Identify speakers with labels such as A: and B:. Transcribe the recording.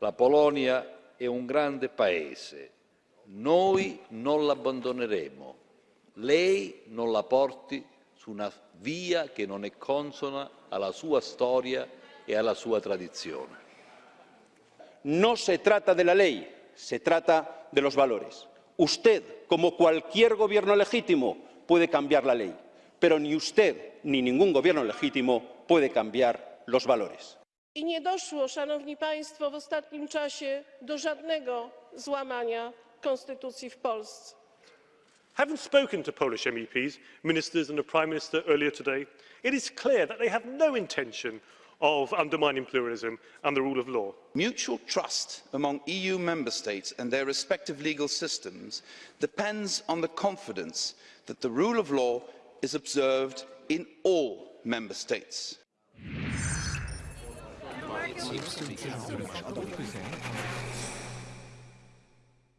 A: La Polonia è un grande paese. Noi non l'abbandoneremo. Lei non la porti su una via che non è consona alla sua storia e alla sua tradizione.
B: No se trata de la ley, se trata de los valores. Usted, como cualquier gobierno legítimo, puede cambiar la ley, pero ni usted ni ningún gobierno legítimo puede cambiar los valores.
C: I nie doszło, Szanowni Państwo, w ostatnim czasie do żadnego złamania konstytucji w Polsce.
D: Having spoken to Polish MEPs, ministers and the Prime Minister earlier today, it is clear that they have no intention of undermining pluralism and the rule of law.
E: Mutual trust among EU member states and their respective legal systems depends on the confidence that the rule of law is observed in all member states.
F: possible, celui qui a le plus cher.